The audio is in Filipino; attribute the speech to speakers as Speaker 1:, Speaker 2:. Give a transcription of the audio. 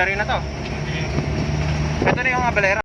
Speaker 1: Honda rin na to. Ito na yung abalera.